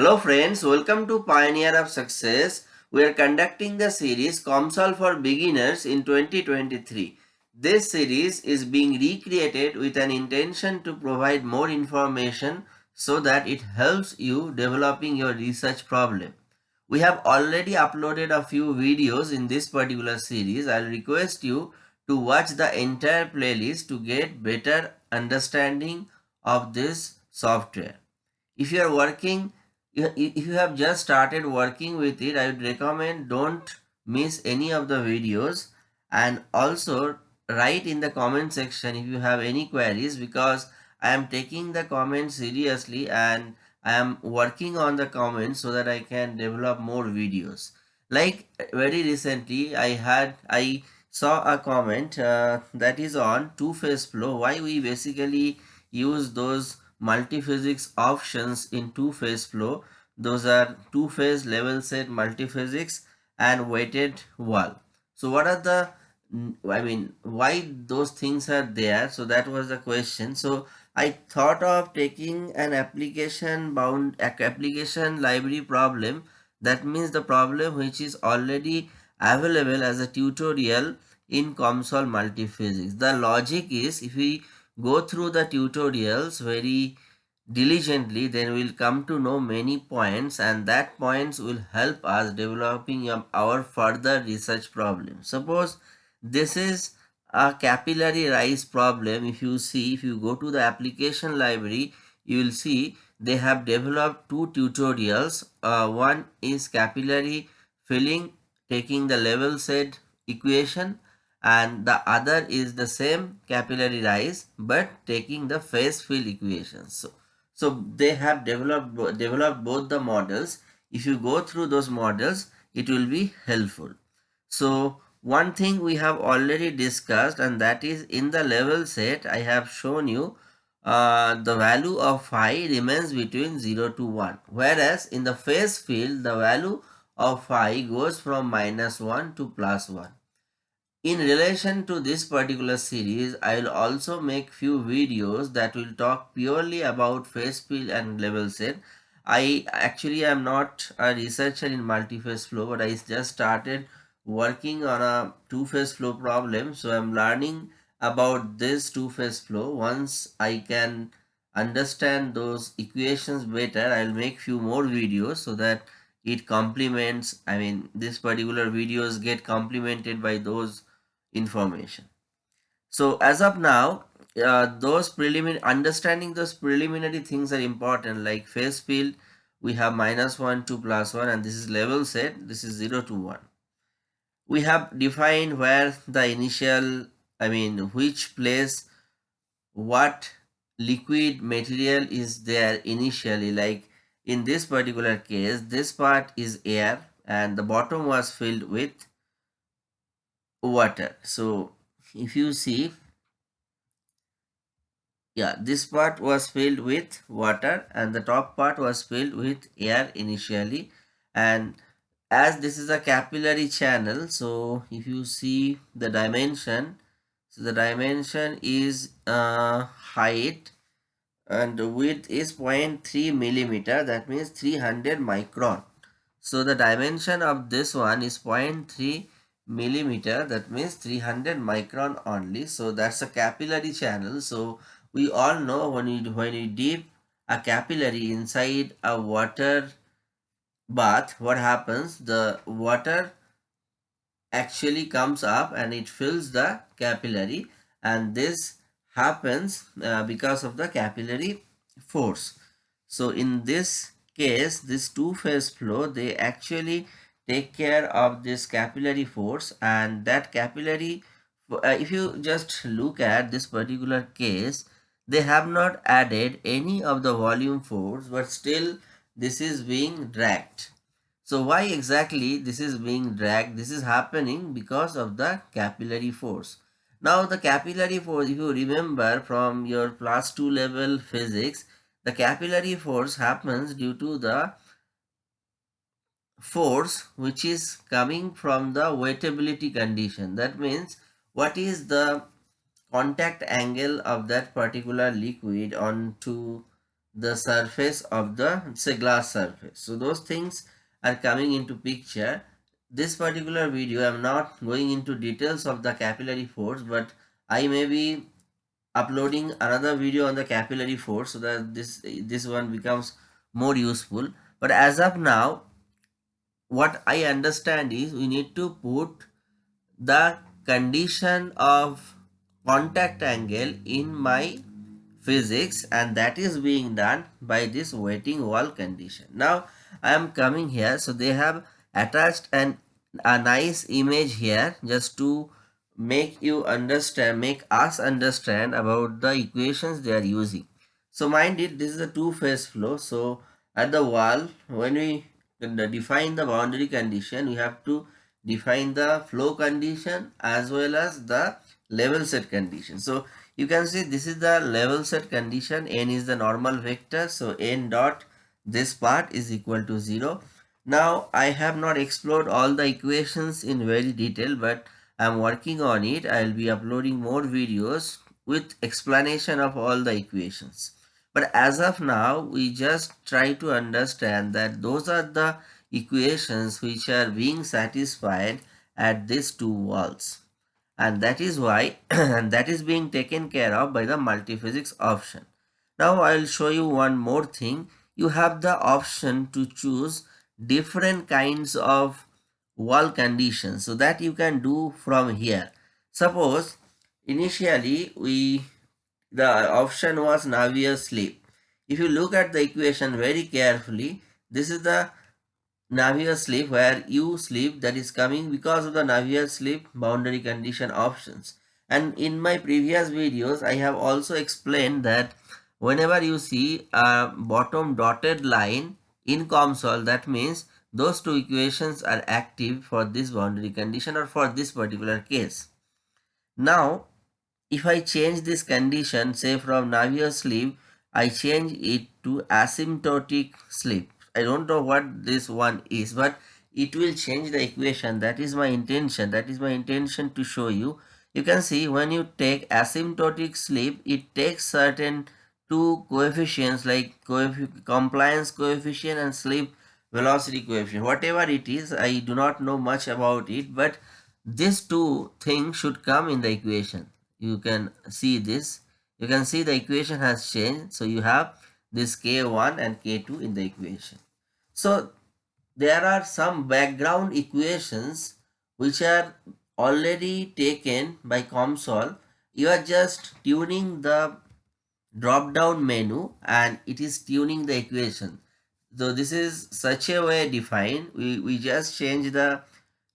Hello friends, welcome to Pioneer of Success. We are conducting the series COMSOL for Beginners in 2023. This series is being recreated with an intention to provide more information so that it helps you developing your research problem. We have already uploaded a few videos in this particular series. I'll request you to watch the entire playlist to get better understanding of this software. If you are working if you have just started working with it, I would recommend don't miss any of the videos and also write in the comment section if you have any queries because I am taking the comments seriously and I am working on the comments so that I can develop more videos. Like very recently I had I saw a comment uh, that is on two-phase flow why we basically use those multiphysics options in two-phase flow. Those are two-phase level set multiphysics and wetted wall. So what are the, I mean, why those things are there? So that was the question. So I thought of taking an application bound application library problem. That means the problem which is already available as a tutorial in COMSOL multiphysics. The logic is if we go through the tutorials very diligently then we'll come to know many points and that points will help us developing our further research problem. Suppose this is a capillary rise problem. If you see if you go to the application library you will see they have developed two tutorials. Uh, one is capillary filling taking the level set equation and the other is the same capillary rise but taking the phase field equations. So, so they have developed, developed both the models. If you go through those models, it will be helpful. So one thing we have already discussed and that is in the level set I have shown you uh, the value of phi remains between 0 to 1 whereas in the phase field the value of phi goes from minus 1 to plus 1 in relation to this particular series, I will also make few videos that will talk purely about phase field and level set. I actually am not a researcher in multi-phase flow, but I just started working on a two-phase flow problem. So I'm learning about this two-phase flow. Once I can understand those equations better, I'll make few more videos so that it complements, I mean, this particular videos get complemented by those information. So as of now, uh, those preliminary understanding those preliminary things are important like phase field we have minus 1 to plus 1 and this is level set this is 0 to 1 we have defined where the initial i mean which place what liquid material is there initially like in this particular case this part is air and the bottom was filled with water. So if you see yeah this part was filled with water and the top part was filled with air initially. And as this is a capillary channel so if you see the dimension so the dimension is uh, height and the width is 0.3 millimeter that means 300 micron. So the dimension of this one is 0.3 millimeter that means 300 micron only. So that's a capillary channel. So we all know when you when you dip a capillary inside a water bath what happens? The water actually comes up and it fills the capillary and this happens uh, because of the capillary force. So in this case this two phase flow they actually take care of this capillary force and that capillary uh, if you just look at this particular case they have not added any of the volume force but still this is being dragged. So why exactly this is being dragged? This is happening because of the capillary force. Now the capillary force if you remember from your plus 2 level physics the capillary force happens due to the force which is coming from the wettability condition. That means what is the contact angle of that particular liquid onto the surface of the say glass surface. So those things are coming into picture. This particular video I am not going into details of the capillary force but I may be uploading another video on the capillary force so that this this one becomes more useful but as of now what I understand is we need to put the condition of contact angle in my physics and that is being done by this wetting wall condition. Now I am coming here so they have attached an a nice image here just to make you understand make us understand about the equations they are using. So mind it this is a two phase flow so at the wall when we define the boundary condition we have to define the flow condition as well as the level set condition. So you can see this is the level set condition n is the normal vector so n dot this part is equal to 0. Now I have not explored all the equations in very detail but I am working on it. I will be uploading more videos with explanation of all the equations. But as of now we just try to understand that those are the equations which are being satisfied at these two walls and that is why and that is being taken care of by the multiphysics option. Now I will show you one more thing. You have the option to choose different kinds of wall conditions so that you can do from here. Suppose initially we the option was Navier slip. If you look at the equation very carefully, this is the Navier slip where U slip that is coming because of the Navier slip boundary condition options. And in my previous videos, I have also explained that whenever you see a bottom dotted line in COMSOL, that means those two equations are active for this boundary condition or for this particular case. Now, if I change this condition, say from Navier slip, I change it to asymptotic slip. I don't know what this one is, but it will change the equation. That is my intention. That is my intention to show you. You can see when you take asymptotic slip, it takes certain two coefficients like coef compliance coefficient and slip velocity coefficient. Whatever it is, I do not know much about it, but these two things should come in the equation you can see this. You can see the equation has changed. So you have this k1 and k2 in the equation. So there are some background equations which are already taken by COMSOL. You are just tuning the drop down menu and it is tuning the equation. So this is such a way defined. We, we just change the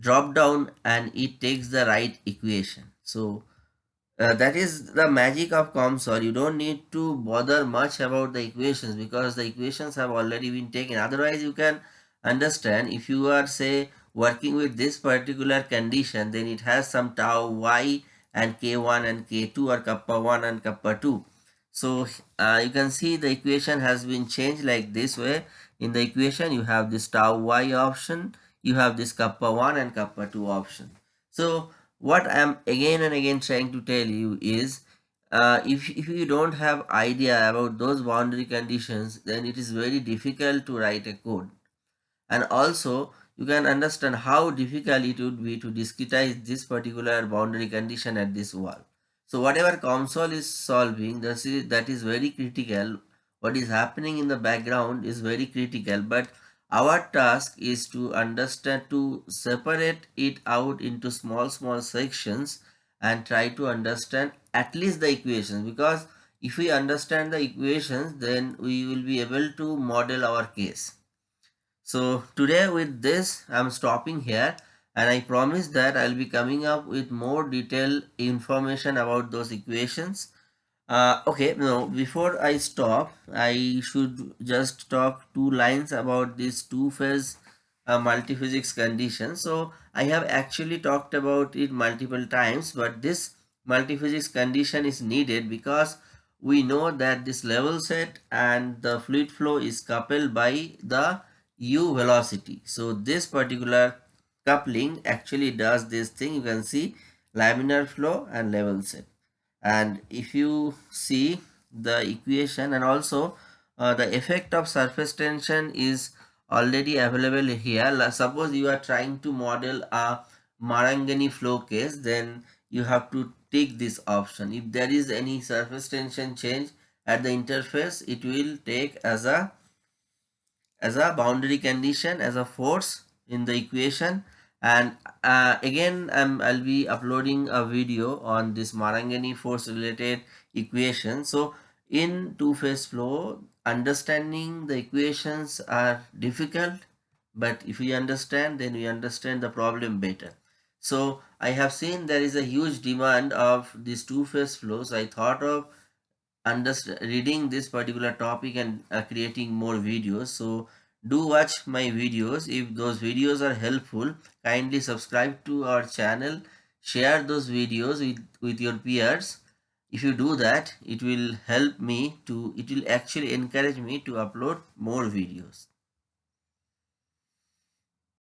drop down and it takes the right equation. So uh, that is the magic of COMSOL. You don't need to bother much about the equations because the equations have already been taken. Otherwise, you can understand if you are say working with this particular condition, then it has some tau y and k1 and k2 or kappa 1 and kappa 2. So uh, you can see the equation has been changed like this way. In the equation, you have this tau y option, you have this kappa 1 and kappa 2 option. So what I am again and again trying to tell you is uh, if, if you don't have idea about those boundary conditions then it is very difficult to write a code and also you can understand how difficult it would be to discretize this particular boundary condition at this wall. So whatever COMSOL is solving that is, that is very critical what is happening in the background is very critical but our task is to understand to separate it out into small small sections and try to understand at least the equations because if we understand the equations then we will be able to model our case. So today with this I am stopping here and I promise that I will be coming up with more detailed information about those equations uh, okay, now before I stop, I should just talk two lines about this two-phase uh, multiphysics condition. So I have actually talked about it multiple times, but this multiphysics condition is needed because we know that this level set and the fluid flow is coupled by the u velocity. So this particular coupling actually does this thing. You can see laminar flow and level set and if you see the equation and also uh, the effect of surface tension is already available here. Suppose you are trying to model a Marangoni flow case, then you have to take this option. If there is any surface tension change at the interface, it will take as a as a boundary condition as a force in the equation and uh, again um, I'll be uploading a video on this Marangoni force related equation. So in two-phase flow understanding the equations are difficult but if we understand then we understand the problem better. So I have seen there is a huge demand of these two-phase flows. I thought of reading this particular topic and uh, creating more videos. So do watch my videos. If those videos are helpful kindly subscribe to our channel. Share those videos with with your peers. If you do that it will help me to it will actually encourage me to upload more videos